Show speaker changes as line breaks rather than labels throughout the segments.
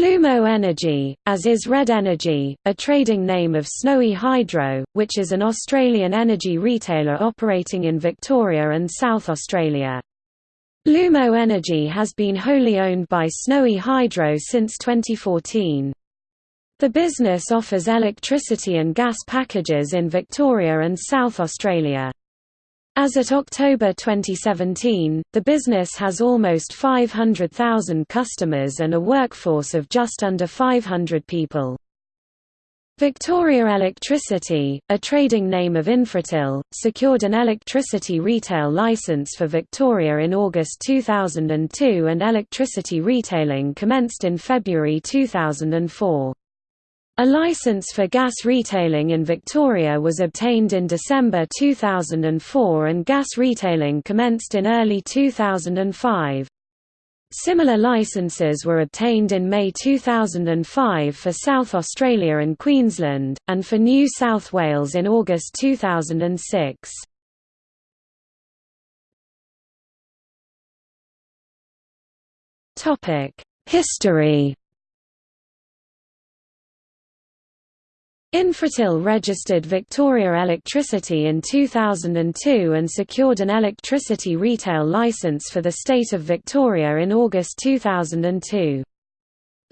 Lumo Energy, as is Red Energy, a trading name of Snowy Hydro, which is an Australian energy retailer operating in Victoria and South Australia. Lumo Energy has been wholly owned by Snowy Hydro since 2014. The business offers electricity and gas packages in Victoria and South Australia. As at October 2017, the business has almost 500,000 customers and a workforce of just under 500 people. Victoria Electricity, a trading name of Infratil, secured an electricity retail licence for Victoria in August 2002 and electricity retailing commenced in February 2004. A license for gas retailing in Victoria was obtained in December 2004 and gas retailing commenced in early 2005. Similar licenses were obtained in May 2005 for South Australia and Queensland, and for New South Wales in August 2006. History Infratil registered Victoria Electricity in 2002 and secured an electricity retail licence for the state of Victoria in August 2002.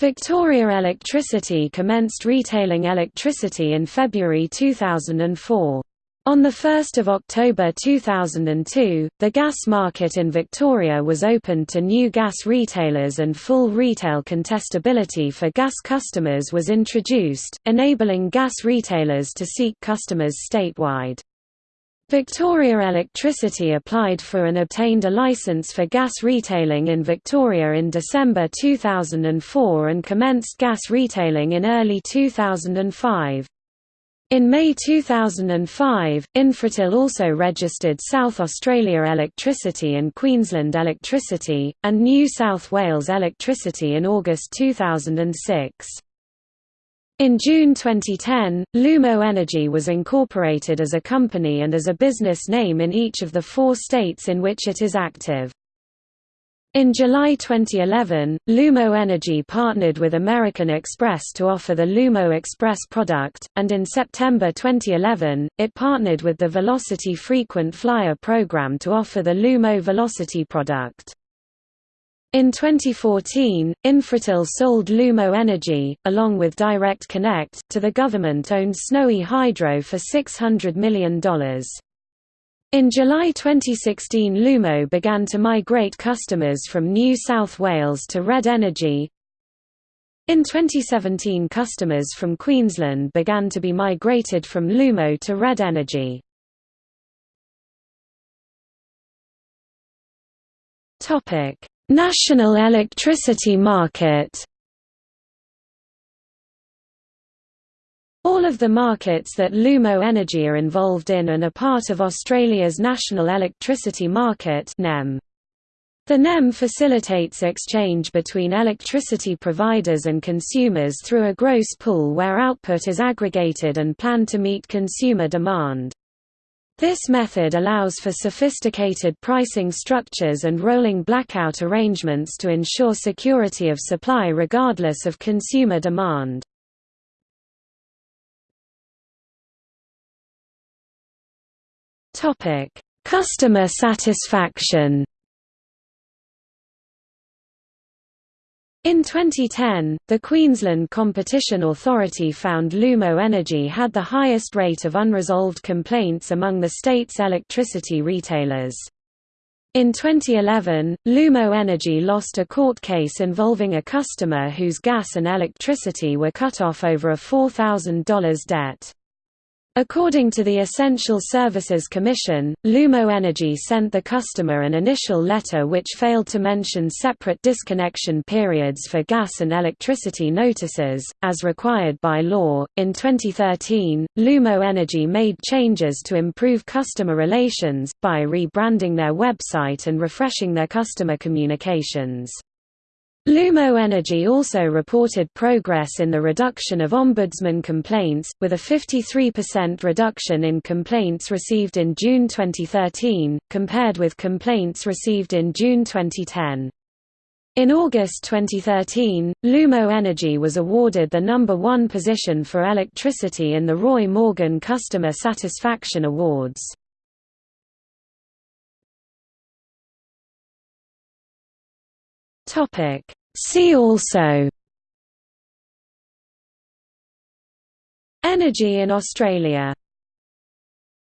Victoria Electricity commenced retailing electricity in February 2004. On 1 October 2002, the gas market in Victoria was opened to new gas retailers and full retail contestability for gas customers was introduced, enabling gas retailers to seek customers statewide. Victoria Electricity applied for and obtained a licence for gas retailing in Victoria in December 2004 and commenced gas retailing in early 2005. In May 2005, Infratil also registered South Australia Electricity and Queensland Electricity, and New South Wales Electricity in August 2006. In June 2010, Lumo Energy was incorporated as a company and as a business name in each of the four states in which it is active. In July 2011, Lumo Energy partnered with American Express to offer the Lumo Express product, and in September 2011, it partnered with the Velocity Frequent Flyer program to offer the Lumo Velocity product. In 2014, Infratil sold Lumo Energy, along with Direct Connect, to the government-owned Snowy Hydro for $600 million. In July 2016 Lumo began to migrate customers from New South Wales to Red Energy. In 2017 customers from Queensland began to be migrated from Lumo to Red Energy. National electricity market All of the markets that Lumo Energy are involved in and are part of Australia's National Electricity Market NEM. The NEM facilitates exchange between electricity providers and consumers through a gross pool where output is aggregated and planned to meet consumer demand. This method allows for sophisticated pricing structures and rolling blackout arrangements to ensure security of supply regardless of consumer demand. Topic: Customer satisfaction. In 2010, the Queensland Competition Authority found Lumo Energy had the highest rate of unresolved complaints among the state's electricity retailers. In 2011, Lumo Energy lost a court case involving a customer whose gas and electricity were cut off over a $4,000 debt. According to the Essential Services Commission, Lumo Energy sent the customer an initial letter which failed to mention separate disconnection periods for gas and electricity notices, as required by law. In 2013, Lumo Energy made changes to improve customer relations, by rebranding their website and refreshing their customer communications. Lumo Energy also reported progress in the reduction of ombudsman complaints, with a 53% reduction in complaints received in June 2013, compared with complaints received in June 2010. In August 2013, Lumo Energy was awarded the number one position for electricity in the Roy Morgan Customer Satisfaction Awards. Topic See also Energy in Australia